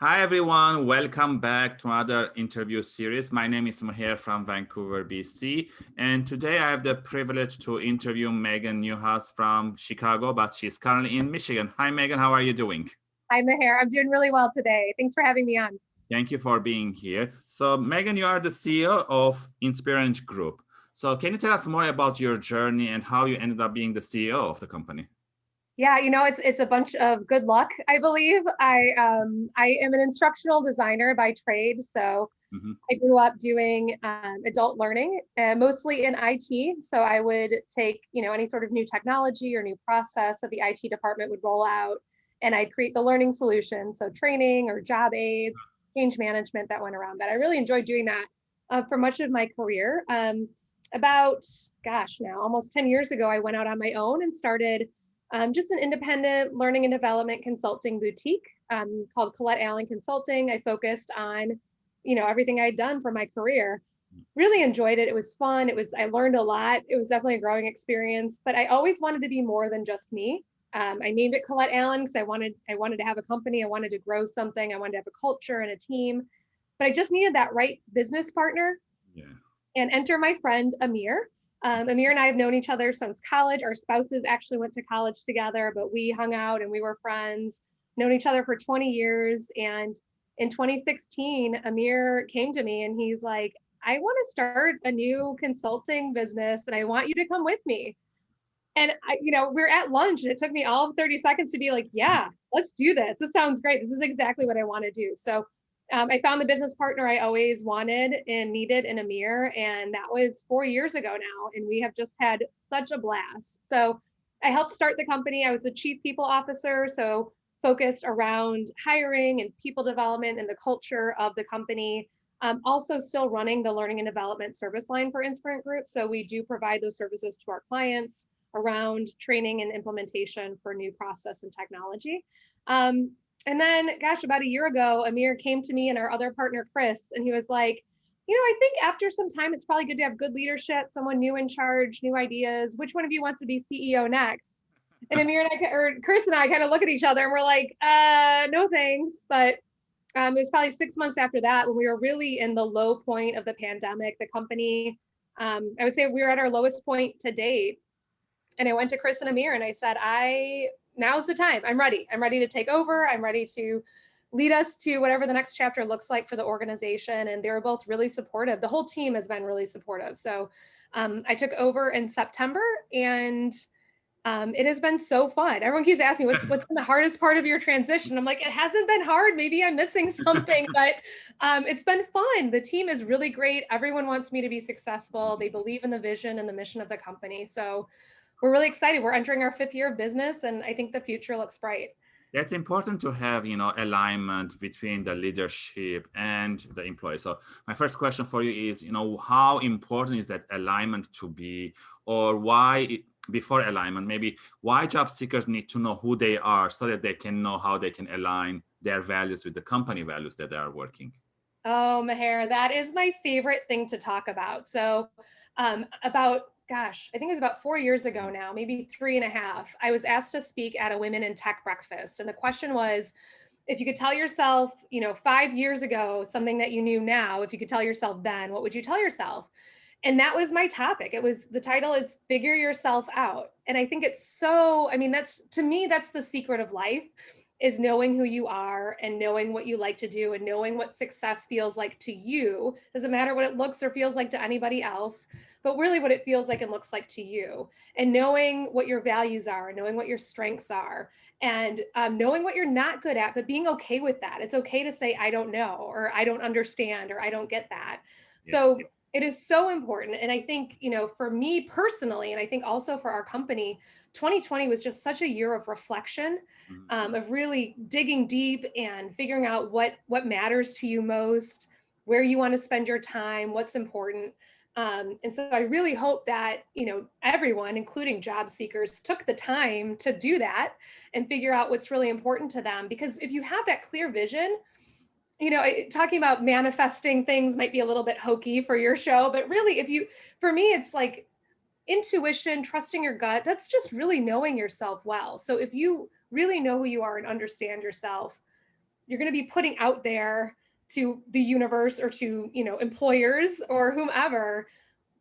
Hi, everyone. Welcome back to another interview series. My name is Maher from Vancouver, BC. And today I have the privilege to interview Megan Newhouse from Chicago, but she's currently in Michigan. Hi, Megan. How are you doing? Hi, Maher. I'm doing really well today. Thanks for having me on. Thank you for being here. So Megan, you are the CEO of Inspirant Group. So can you tell us more about your journey and how you ended up being the CEO of the company? Yeah, you know, it's it's a bunch of good luck, I believe. I um I am an instructional designer by trade, so mm -hmm. I grew up doing um, adult learning, uh, mostly in IT. So I would take, you know, any sort of new technology or new process that the IT department would roll out, and I'd create the learning solution, so training or job aids, change management that went around that. I really enjoyed doing that uh, for much of my career. Um, about, gosh, now almost 10 years ago, I went out on my own and started um, just an independent learning and development consulting boutique um, called Colette Allen Consulting. I focused on, you know, everything I'd done for my career. Really enjoyed it. It was fun. It was, I learned a lot. It was definitely a growing experience, but I always wanted to be more than just me. Um, I named it Colette Allen because I wanted, I wanted to have a company. I wanted to grow something. I wanted to have a culture and a team, but I just needed that right business partner. Yeah. And enter my friend Amir, um, Amir and I have known each other since college. Our spouses actually went to college together, but we hung out and we were friends, known each other for 20 years. And in 2016, Amir came to me and he's like, I want to start a new consulting business and I want you to come with me. And I, you know, we're at lunch and it took me all of 30 seconds to be like, yeah, let's do this. This sounds great. This is exactly what I want to do. So um, I found the business partner I always wanted and needed in Amir, and that was four years ago now. And we have just had such a blast. So I helped start the company. I was the chief people officer, so focused around hiring and people development and the culture of the company. Um, also still running the learning and development service line for Inspirant Group. So we do provide those services to our clients around training and implementation for new process and technology. Um, and then, gosh, about a year ago, Amir came to me and our other partner, Chris, and he was like, you know, I think after some time, it's probably good to have good leadership, someone new in charge, new ideas. Which one of you wants to be CEO next? And Amir and I, or Chris and I kind of look at each other and we're like, uh, no thanks. But um, it was probably six months after that when we were really in the low point of the pandemic, the company, um, I would say we were at our lowest point to date. And I went to Chris and Amir and I said, I now's the time. I'm ready. I'm ready to take over. I'm ready to lead us to whatever the next chapter looks like for the organization. And they were both really supportive. The whole team has been really supportive. So um, I took over in September and um, it has been so fun. Everyone keeps asking what's what's been the hardest part of your transition. I'm like, it hasn't been hard. Maybe I'm missing something, but um, it's been fun. The team is really great. Everyone wants me to be successful. They believe in the vision and the mission of the company. So we're really excited. We're entering our fifth year of business and I think the future looks bright. It's important to have, you know, alignment between the leadership and the employee. So my first question for you is, you know, how important is that alignment to be or why it, before alignment, maybe why job seekers need to know who they are so that they can know how they can align their values with the company values that they are working? Oh, Maher, that is my favorite thing to talk about. So um, about gosh, I think it was about four years ago mm. now, maybe three and a half, I was asked to speak at a women in tech breakfast. And the question was, if you could tell yourself, you know, five years ago, something that you knew now, if you could tell yourself then, what would you tell yourself? And that was my topic. It was the title is figure yourself out. And I think it's so, I mean, that's to me, that's the secret of life is knowing who you are and knowing what you like to do and knowing what success feels like to you. Doesn't matter what it looks or feels like to anybody else, but really what it feels like and looks like to you. And knowing what your values are, and knowing what your strengths are, and um, knowing what you're not good at, but being okay with that. It's okay to say, I don't know, or I don't understand, or I don't get that. Yeah. So it is so important. And I think, you know, for me personally, and I think also for our company, 2020 was just such a year of reflection, mm-hmm. um, of really digging deep and figuring out what what matters to you most, where you want to spend your time, what's important. Um, and so I really hope that, you know, everyone, including job seekers, took the time to do that and figure out what's really important to them. Because if you have that clear vision, you know, talking about manifesting things might be a little bit hokey for your show, but really if you, for me, it's like intuition, trusting your gut, that's just really knowing yourself well. So if you really know who you are and understand yourself, you're going to be putting out there to the universe or to, you know, employers or whomever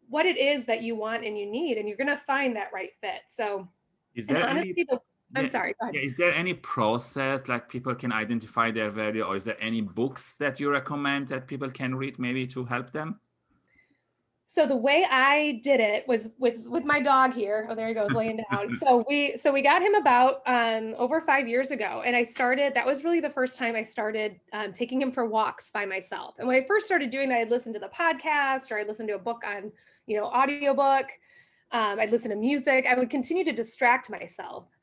what it is that you want and you need, and you're going to find that right fit. So is there honestly, any, the, I'm yeah, sorry. Yeah, is there any process like people can identify their value or is there any books that you recommend that people can read maybe to help them? So the way I did it was with with my dog here. Oh, there he goes laying down. so we so we got him about um, over five years ago, and I started. That was really the first time I started um, taking him for walks by myself. And when I first started doing that, I'd listen to the podcast or I'd listen to a book on you know audiobook. Um, I'd listen to music. I would continue to distract myself.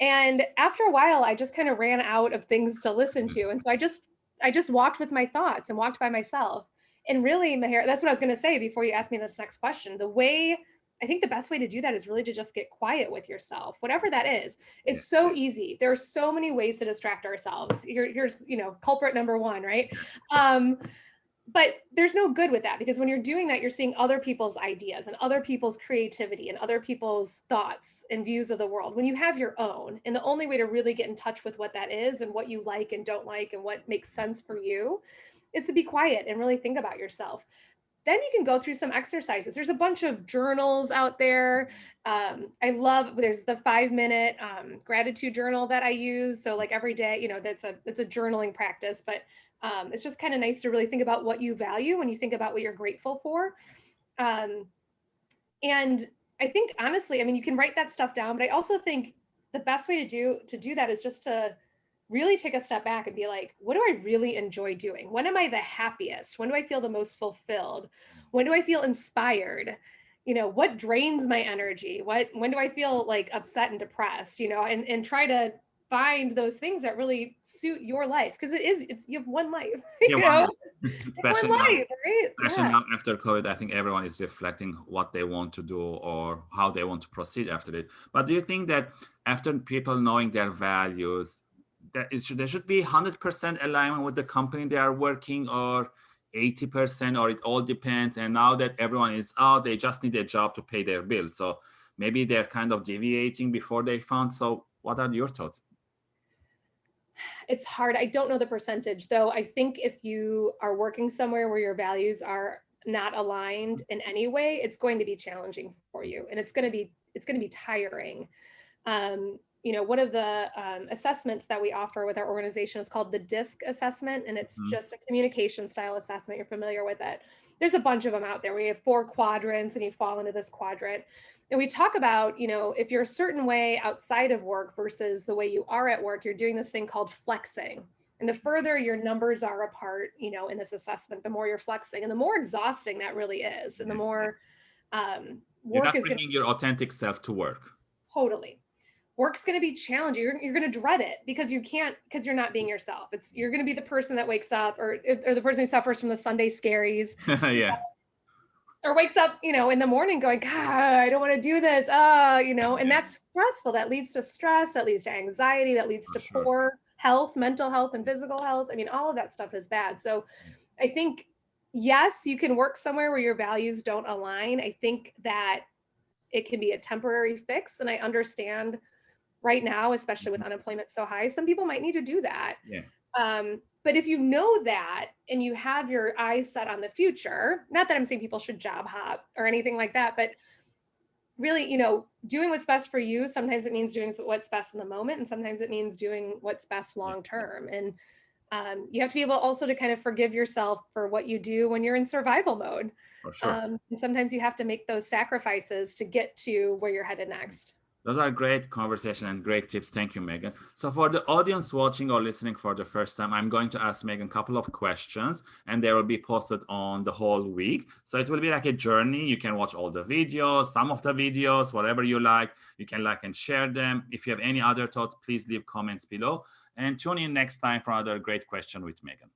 And after a while, I just kind of ran out of things to listen to, and so I just I just walked with my thoughts and walked by myself and really, Maher, that's what I was going to say before you asked me this next question. The way I think the best way to do that is really to just get quiet with yourself, whatever that is. It's so easy. There are so many ways to distract ourselves. Here, here's, you know, culprit number one, right? Um, but there's no good with that because when you're doing that, you're seeing other people's ideas and other people's creativity and other people's thoughts and views of the world when you have your own. And the only way to really get in touch with what that is and what you like and don't like and what makes sense for you is to be quiet and really think about yourself. Then you can go through some exercises. There's a bunch of journals out there. Um, I love, there's the five minute um, gratitude journal that I use. So like every day, you know, that's a, it's a journaling practice, but um, it's just kind of nice to really think about what you value when you think about what you're grateful for. Um, and I think honestly, I mean, you can write that stuff down, but I also think the best way to do to do that is just to really take a step back and be like, what do I really enjoy doing? When am I the happiest? When do I feel the most fulfilled? When do I feel inspired? You know, what drains my energy? What when do I feel like upset and depressed? You know, and and try to find those things that really suit your life because it is it's you have one life you yeah, know especially, now, life, right? especially yeah. now after covid i think everyone is reflecting what they want to do or how they want to proceed after it but do you think that after people knowing their values that it should, there should be 100% alignment with the company they are working or 80% or it all depends. And now that everyone is out, they just need a job to pay their bills. So maybe they're kind of deviating before they found. So what are your thoughts? It's hard. I don't know the percentage though. I think if you are working somewhere where your values are not aligned in any way, it's going to be challenging for you and it's going to be, it's going to be tiring. Um, you know, one of the um, assessments that we offer with our organization is called the DISC assessment, and it's mm -hmm. just a communication style assessment. You're familiar with it. There's a bunch of them out there. We have four quadrants, and you fall into this quadrant. And we talk about, you know, if you're a certain way outside of work versus the way you are at work, you're doing this thing called flexing. And the further your numbers are apart, you know, in this assessment, the more you're flexing, and the more exhausting that really is, and the more um, work you're not is bringing gonna, your authentic self to work. Totally work's going to be challenging. You're, you're going to dread it because you can't, because you're not being yourself. It's, you're going to be the person that wakes up or, or the person who suffers from the Sunday scaries. yeah. Or wakes up, you know, in the morning going, God, I don't want to do this. Uh, you know, and that's stressful. That leads to stress, that leads to anxiety, that leads to sure. poor health, mental health and physical health. I mean, all of that stuff is bad. So I think, yes, you can work somewhere where your values don't align. I think that it can be a temporary fix. And I understand right now, especially with mm-hmm. unemployment so high, some people might need to do that. Yeah. Um, but if you know that and you have your eyes set on the future, not that I'm saying people should job hop or anything like that, but really, you know, doing what's best for you, sometimes it means doing what's best in the moment, and sometimes it means doing what's best long term. And um, you have to be able also to kind of forgive yourself for what you do when you're in survival mode. Sure. Um, and sometimes you have to make those sacrifices to get to where you're headed next. Those are great conversation and great tips. Thank you, Megan. So for the audience watching or listening for the first time, I'm going to ask Megan a couple of questions and they will be posted on the whole week. So it will be like a journey. You can watch all the videos, some of the videos, whatever you like. You can like and share them. If you have any other thoughts, please leave comments below and tune in next time for another great question with Megan.